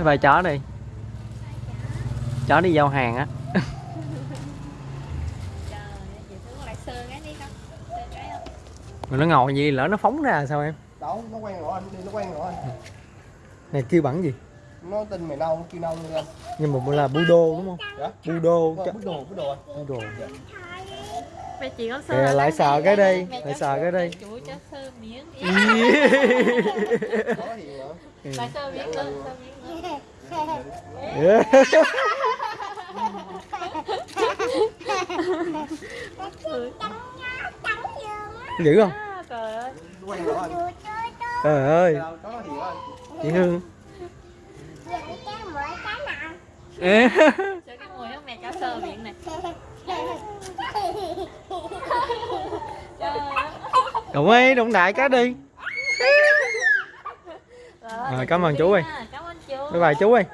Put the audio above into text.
bye bye chó đi. Chó đi giao hàng á. Mà nó ngồi gì lỡ nó phóng ra sao em? Đâu nó quen rồi anh đi nó quen rồi. Anh này kêu bằng gì? Nó tin mày nâu kêu nâu luôn anh nhưng mà là bu đô đúng không? Dạ. Bu đô bút đồ bút đồ anh bu đồ Mẹ chị có sơ lại đi. sờ cái đi, Mẹ lại sờ cái đi. mẹ Chuỗi cho sơ miếng sơ miếng nữa Sơ miếng nữa Ừ. dữ không? À, Trời ơi. Trời ơi. Chị hương. Cái mùi mẹ cho sơ miệng này. Đụng đi đụng đại cái đi Rồi, cảm ơn chú ơi. Cảm ơn chú. Bye bye chú ơi